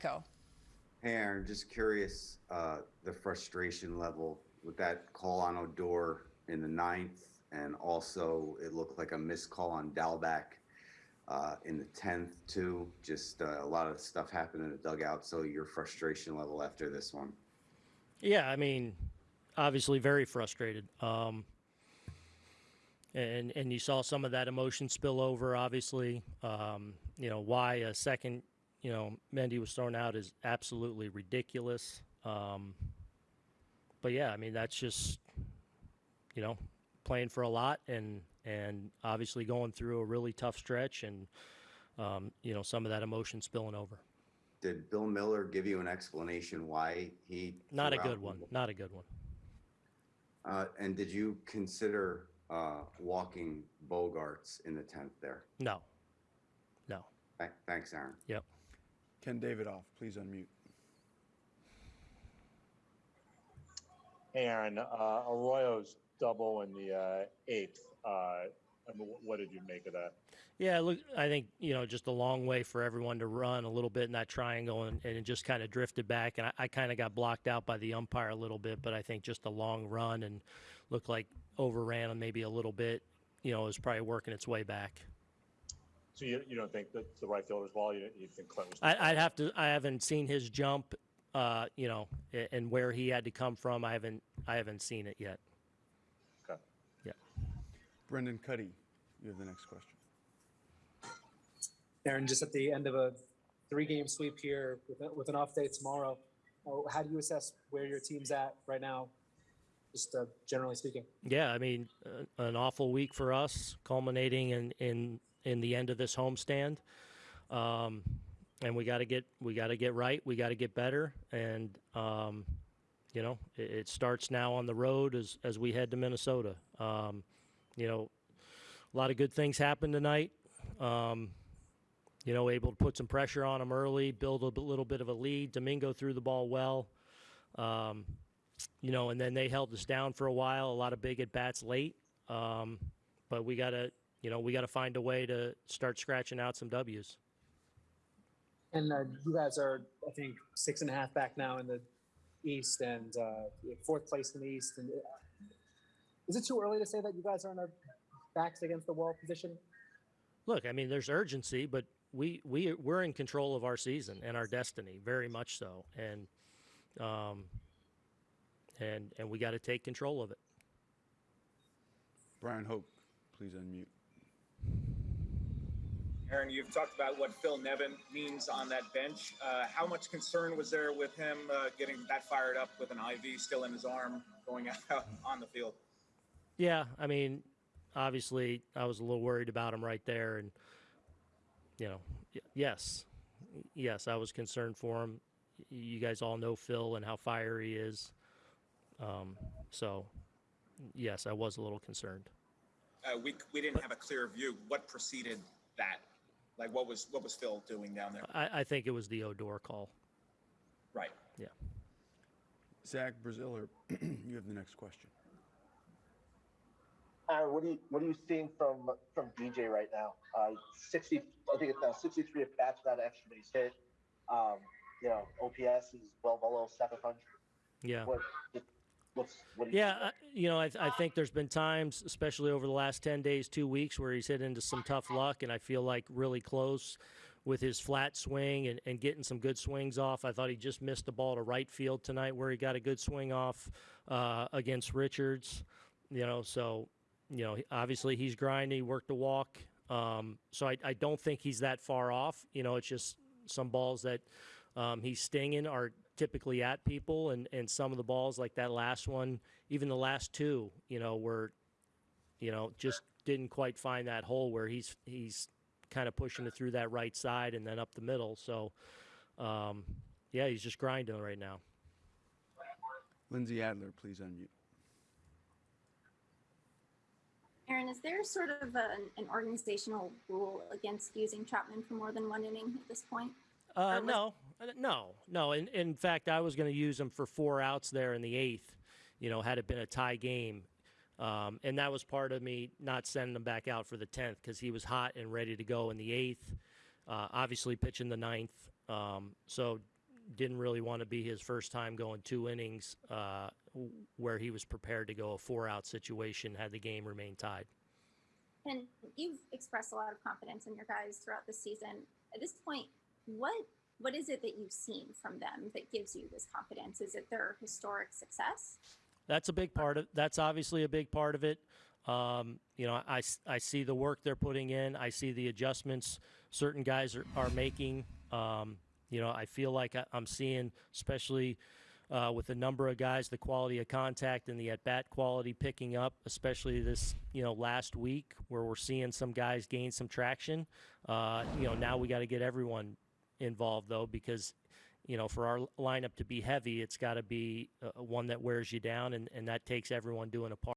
Co. Hey, Aaron, just curious, uh, the frustration level with that call on Odor in the ninth, and also it looked like a missed call on Dalbec uh, in the tenth too. Just uh, a lot of stuff happened in the dugout. So your frustration level after this one. Yeah, I mean, obviously very frustrated. Um, and and you saw some of that emotion spill over. Obviously, um, you know why a second, you know, Mendy was thrown out is absolutely ridiculous. Um, but yeah, I mean that's just, you know, playing for a lot and and obviously going through a really tough stretch and um, you know some of that emotion spilling over. Did Bill Miller give you an explanation why he? Not a good one. Not a good one. Uh, and did you consider uh, walking Bogaerts in the tenth there? No. No. Th- Thanks, Aaron. Yep. Ken Davidoff, please unmute. Hey, Aaron, uh, Arroyo's double in the uh, eighth. Uh, I mean, what did you make of that? Yeah, look, I think you know just a long way for everyone to run a little bit in that triangle, and, and it just kind of drifted back, and I, I kind of got blocked out by the umpire a little bit, but I think just a long run and looked like overran him maybe a little bit. You know, is probably working its way back. So you, you don't think that the right fielder's ball? You, you think Clint was? I, I'd have to. I haven't seen his jump, uh, you know, and where he had to come from. I haven't. I haven't seen it yet. Okay. Yeah. Brendan Kuty, you have the next question. Aaron, just at the end of a three-game sweep here with, a- with an off day tomorrow, uh, how do you assess where your team's at right now, just uh, generally speaking? Yeah, I mean, uh, an awful week for us, culminating in in in the end of this homestand. Um, and we got to get we got to get right. We got to get better, and um, you know, it, it starts now on the road as as we head to Minnesota. Um, you know, a lot of good things happened tonight. Um, you know, able to put some pressure on them early, build a little bit of a lead. Domingo threw the ball well. Um, you know, and then they held us down for a while. A lot of big at bats late, um, but we gotta, you know, we gotta find a way to start scratching out some W's. And uh, you guys are, I think, six and a half back now in the East and uh, fourth place in the East. And uh, is it too early to say that you guys are in a backs against the wall position? Look, I mean, there's urgency, but we we we're in control of our season and our destiny, very much so, and um, and and we got to take control of it. Bryan Hoch, please unmute. Aaron, you've talked about what Phil Nevin means on that bench. Uh, how much concern was there with him uh, getting that fired up with an IV still in his arm going out on the field? Yeah, I mean, obviously, I was a little worried about him right there, and you know, yes, yes, I was concerned for him. You guys all know Phil and how fiery he is, um, so yes, I was a little concerned. Uh, we we didn't have a clear view. What preceded that? Like what was what was Phil doing down there? I, I think it was the Odor call. Right. Yeah. Zach Braziller, you have the next question. Aaron, what are you what are you seeing from from DJ right now? Uh, sixty, I think it's now sixty three at bats without an extra base hit. Um, you know, OPS is well below seven hundred. Yeah. What what's what? Do you Yeah, I, you know, I, I think there's been times, especially over the last 10 days, two weeks, where he's hit into some tough luck, and I feel like really close with his flat swing and, and getting some good swings off. I thought he just missed the ball to right field tonight where he got a good swing off uh, against Richards, you know, so, you know, obviously he's grinding, he worked the walk. Um, so I, I don't think he's that far off. You know, it's just some balls that um, he's stinging are typically at people, and, and some of the balls, like that last one, even the last two, you know, were, you know, just didn't quite find that hole where he's he's kind of pushing it through that right side and then up the middle. So, um, yeah, he's just grinding right now. Lindsay Adler, please unmute. Aaron, is there sort of an, an organizational rule against using Chapman for more than one inning at this point? Uh, was- no, uh, no, no. In, in fact, I was going to use him for four outs there in the eighth, you know, had it been a tie game. Um, and that was part of me not sending him back out for the 10th because he was hot and ready to go in the eighth. Uh, obviously, pitching the ninth. Um, so didn't really want to be his first time going two innings uh, where he was prepared to go a four out situation had the game remained tied. And you've expressed a lot of confidence in your guys throughout the season. At this point, what what is it that you've seen from them that gives you this confidence? Is it their historic success? That's a big part of. That's obviously a big part of it. Um, you know, I, I see the work they're putting in. I see the adjustments certain guys are, are making. Um, you know, I feel like I, I'm seeing, especially uh, with the number of guys, the quality of contact and the at bat quality picking up, especially this, you know, last week where we're seeing some guys gain some traction. Uh, you know, now we got to get everyone involved though, because, you know, for our lineup to be heavy, it's got to be uh, one that wears you down, and, and that takes everyone doing a part.